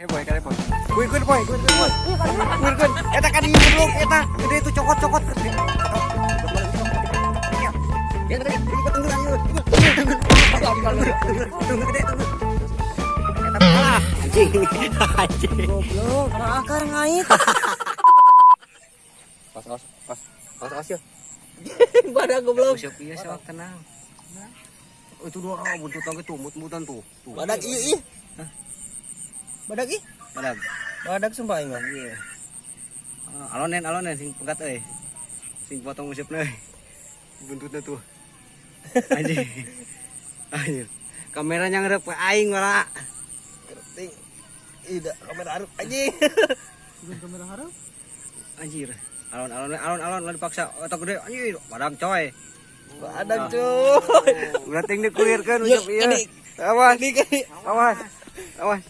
Eh boy, kare boy. Eta kan eta. Gede itu cokot-cokot gede. Ya tunggu. Tunggu gede tunggu. Kalah. Anjing. Anjing. Goblok, akar ngait. Pas pas pas. Pas pas ya. Badak goblok. Siap iya siap tenang. Itu dua oh, buntut lagi tuh, mut-mutan tuh. Badak iya iya. Badak ih. Badak. Badak sumpah ingat. Iya. Ah, alonen alonen sing pegat euy. Sing potong usipna euy. Buntutnya tuh. Anjing. Anjir. Kameranya ngarep ke aing malah. Keriting. Ida kamera harap anjing. kamera harap? Anjir. Alon alon alon alon lah dipaksa otak gede anjir badak coy. Badak cuy. Udah ting dikuirkeun Iya, usap ieu. ini. Awas, Ini kan. awas.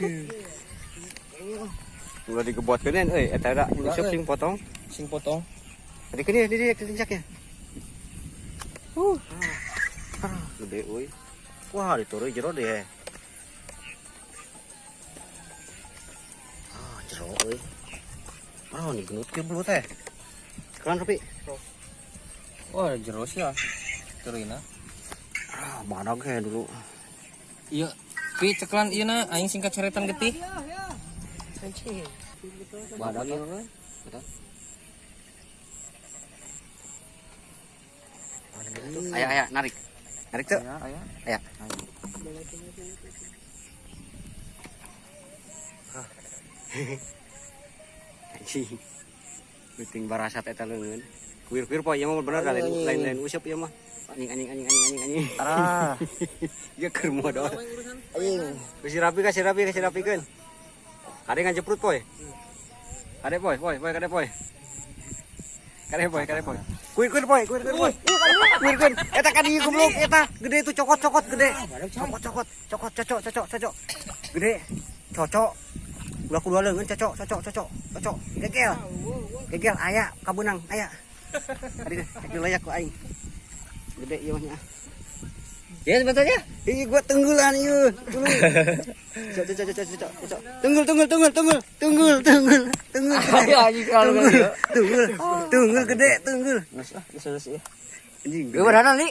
Awas. Udah digebotkeun euy eta da usap sing potong. Sing potong. Tadi kini di dia kencaknya. Uh. Ah, gede euy. Wah, diturun jero deh. Ah, jero euy. Ah, ini genut ke belut teh. Kan tapi Wah, jero sih ya. Turina. ah, badak ya dulu. Iya. Pi ceklan ieu na aing singkat ceretan getih. Badak euy. Betul. Ayo, ayo, narik. Narik tuh. Aya, aya. Ayo. Anjing. Penting barasat eta leungeun. Kuir-kuir poe ieu mah bener lain lain usap ieu mah. Anjing anjing anjing anjing anjing anjing. Tara. Ieu keur modal. Aing. Kasih rapi kasih rapi kasih rapikeun. Kade ngajeprut poe. Kade poe poe poe kade poe. Kade poe kade poe. Kuir kuir poe kuir kuir poe. Kuir kuir. Eta kan ieu goblok eta gede itu cokot-cokot gede. Cokot-cokot cokot cocok cocok cocok. Gede. Cocok. Ulah kudu leungeun cocok cocok cocok cocok. Gegel. Gegel aya kabunang aya. Tadi deh layak ku aing. Gede ieu mah nya. Ya sebetulnya. Ini gua tunggulan yuk. Dulu. Cok cok cok cok cok. Tunggul tunggul tunggul tunggul tunggul tunggul tunggul. Tunggul gitu. tunggul tunggul gede tunggul. Ah, ya. Anjing Gue gede. beneran li.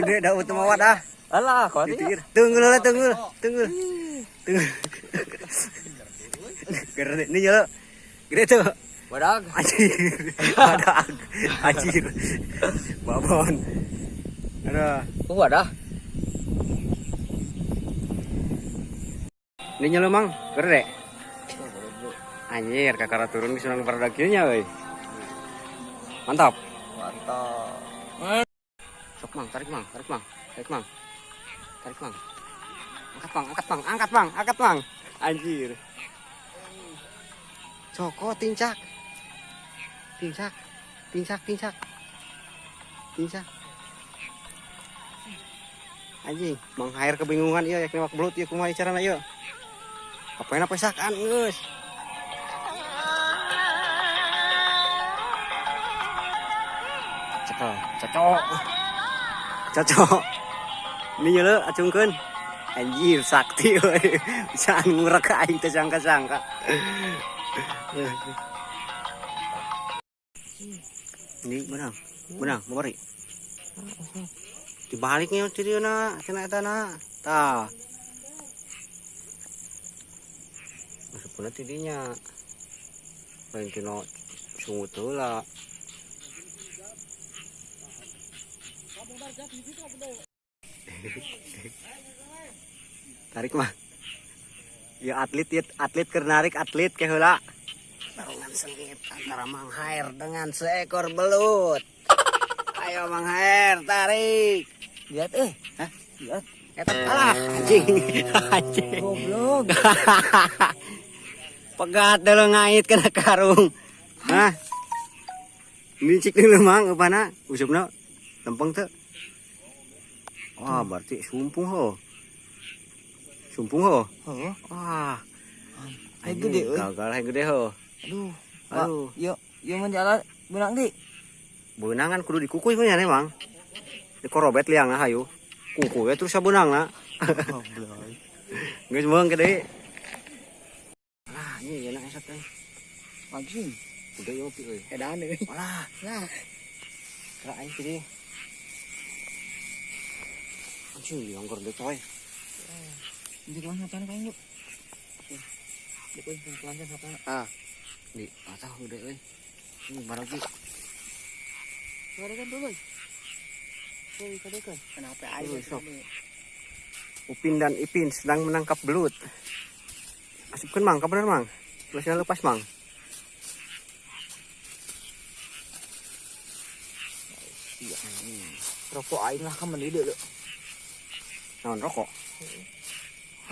Gede dah utama wadah. Alah, kau. Tunggul lah tunggul tunggul. Tunggul. Gede ini yo. Gede tuh. Badak. Anjir. Ada anjir. Babon. Ada. Tunggu ada. Ini nyelo mang, gede. Anjir, kakak turun di sunang pada dakinya, woi. Mantap. Mantap. Sok mang, tarik mang, tarik mang, tarik mang, tarik mang. Angkat mang, angkat mang, angkat mang, angkat mang. Anjir. Coko, tincak, tincak, tincak, tincak, tincak. Anjing, mang air kebingungan iya, yakin mak belut iya kumaha carana iya. Apa yang pesakan, geus. Cocok, cocok. Cocok. Ini nyele acungkeun. Anjir sakti we. Bisa ngurek aing teh sangka-sangka. Ini benang. Benang, mari. Dibaliknya tirieuna cenah eta na. Tah. Masukna tidinya. Lain kena sungut heula. tarik mah ya atlet ya atlet keur narik atlet ke heula tarungan sengit antara Mang Hair dengan seekor belut ayo Mang Hair tarik. Lihat eh. Hah? lihat. Eta kalah. Anjing. Anjing. Goblok. pegat dulu ngait kena karung. Hah? Micik dulu mang upana usupna lempeng tuh. Wah berarti sumpung ho. Sumpung ho? Wah. Hai gede, gagal hai gede ho. Aduh. Aduh. Yuk, yuk menjalan benang di. Beunangan kudu dikukuy mah nya mang dikorobet liang hayu kukuy terus sabeunang na Goblok. geus meung gede bangsat euy. Anjing. Udah yo pi euy. Edan euy. Alah, Lah. kira aing tadi. Anjing, dianggur deh coy. Jadi kelan satan kan yuk. Di euy kelan satan. Ah. Di, atah udah euy. Ini barang ki. Kadekan dulu. Kenapa ini? Upin dan Ipin sedang menangkap belut. Asupkan mang, kabar mang. Tulisnya lepas mang. Iya. Rokok aing lah kan mendide deh. Naon rokok?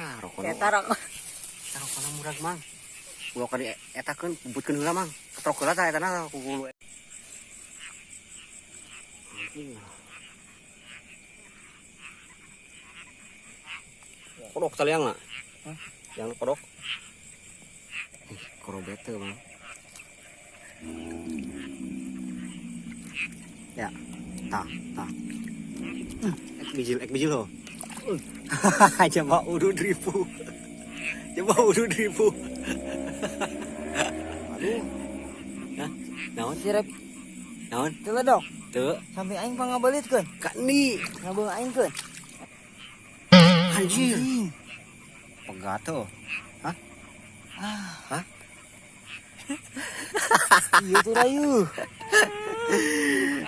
Ah, rokok. Eta rokok na murag mang. Ulo kali etakeun puputkeun heula mang. Ketrok heula eta na Kodok taliang na. Hah? Yang kodok. Ih, korobete mang. Ya, tah, tah. Hmm, ek bijil, ek bijil ho. Coba udut ribu. Coba udut ribu. Aduh, Nah, naon? si Rep. Naon? Tela dong. Teu, Sampai aing pangabalit kan. kak ni. Ngabung aing kan. Anjir. Pegato. Hah? Hah? Iya tuh rayu.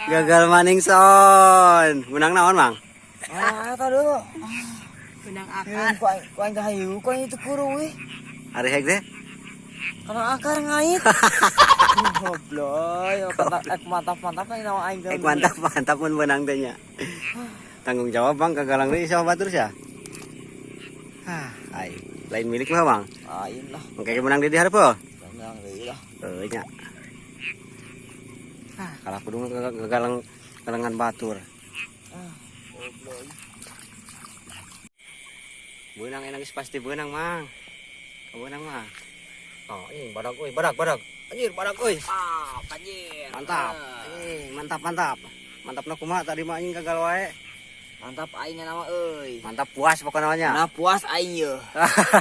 Gagal maning son. Menang naon, Mang? Ah, dulu. Benang Kan ku aing ku aing kahayu, ku aing itu kuru we. Hari hek deh. Karena akar ngait. Goblok, yo kata ek mantap-mantap kan nawa aing Eh mantap, mantap pun menang teh nya. Tanggung jawab, Bang, kagalang deui sama batur sia. Hah, ai. Lain milik mah, Bang. Ain lah, Mengke menang di hareup heuh. tenang deui lah. Euy nya. Ah, kalah kudu kagalang galangan batur. Ah, goblok. Benang enak pasti benang, Mang. Benang mah. Oh, ini badak euy, badak, badak. Anjir, badak euy. Ah, panjir. Mantap. Eh, mantap, mantap. Mantap na kumaha tadi mah anjing gagal wae. Mantap aing nama euy. Mantap puas pokoknya namanya. Nah puas aing ye.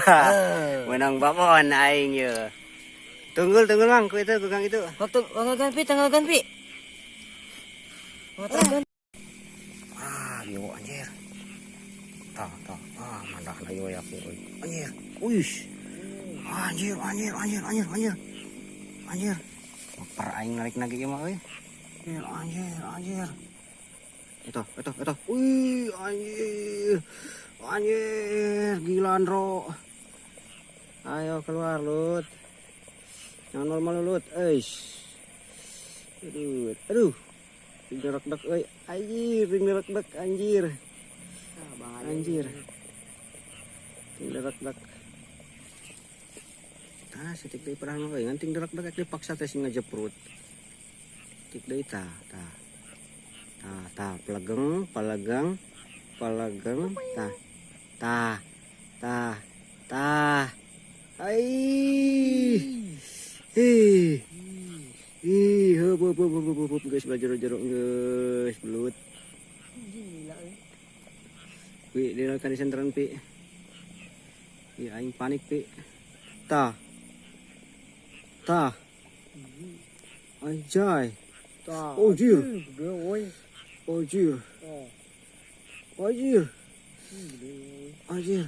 Menang babon aing ye. Tunggul, tunggul Mang, ku itu kukang itu. Waktu tanggal ganti, tanggal ganti. Ganti. Ah, yo anjir. Tah, tah. Ah, mandah na yo ya aku. euy. Anjir. Uish. Anjir, anjir, anjir, anjir, anjir. Anjir. Per aing narik lagi ieu mah euy. Anjir, anjir, anjir. Itu, itu, itu. Wih, anjir. Anjir, gila Andro. Ayo keluar, Lut. Yang normal Lut, eish. Aduh, aduh. Ring derak-derak euy. Anjir, ring derak-derak anjir. Anjir. Ting derak-derak. Ah, setik deui perang euy. Ngan ting derak-derak dipaksa teh sing ngajeprut. Tik deui tah, tah. Tah, tah, pelegeng, pelegeng, pelegeng, tah. Tah. Tah. Tah. Ai. Ih. Ih, heup heup heup heup, heup geus belajar-jero geus belut. Gila euy. Pi, di kan di senteran pi. Pi, aing panik pi. Tah. Tah. Anjay. Tah. Oh, jir. Gede euy. Oh, jir. Oh, Anjir. gede euy. Anjir.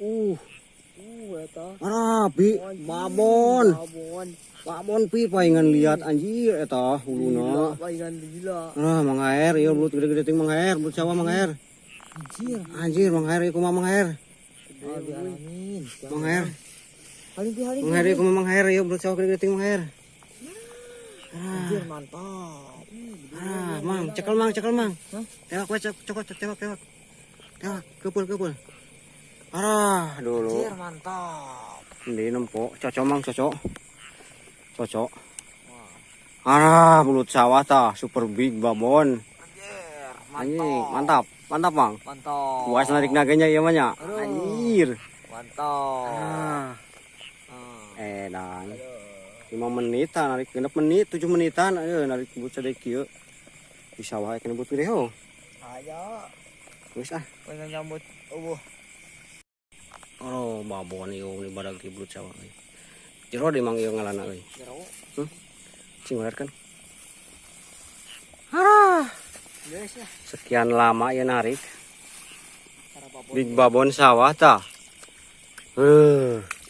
Uh, Uh, pi. Babon. Babon. Pi paingan lihat anjir eta huluna. Palingan gila. Ah, mangaer ieu belut gede-gede ting mangaer, belut sawah mangaer. Anjir. Anjir, mangaer ieu kumaha mangaer. Ah, dialamin. Haling pi haling. Kumaha mangaer ieu belut sawah gede-gede ting mangaer. Anjir mantap. Ah, mang, cekel mang, cekel mang. Tewak, we, cek, cekot, tewak, tewak. Tewak, kepul, kepul. Arah, dulu. Anjir mantap. Ini nempok, cocok mang, cocok. Cocok. Arah, belut sawah tah, super big babon. Anjir Anjing, mantap, mantap mang. Mantap. Puas narik naganya iya mah nya. Aduh. Anjir. Mantap. Ah. Edan. 5 menitan, narik genep menit, 7 menitan, ayo narik belut sadek kieu. Di sawah kena belut gede ho. Ayo. Geus ah. Pengen nyambut. Uh. Oh, babon ieu ni badag di belut sawah. euy. Jero di mang ieu ngalana euy. Jero. Cing bener kan. Ya. Sekian lama ya narik. Babon. Big babon sawah tah. Eh.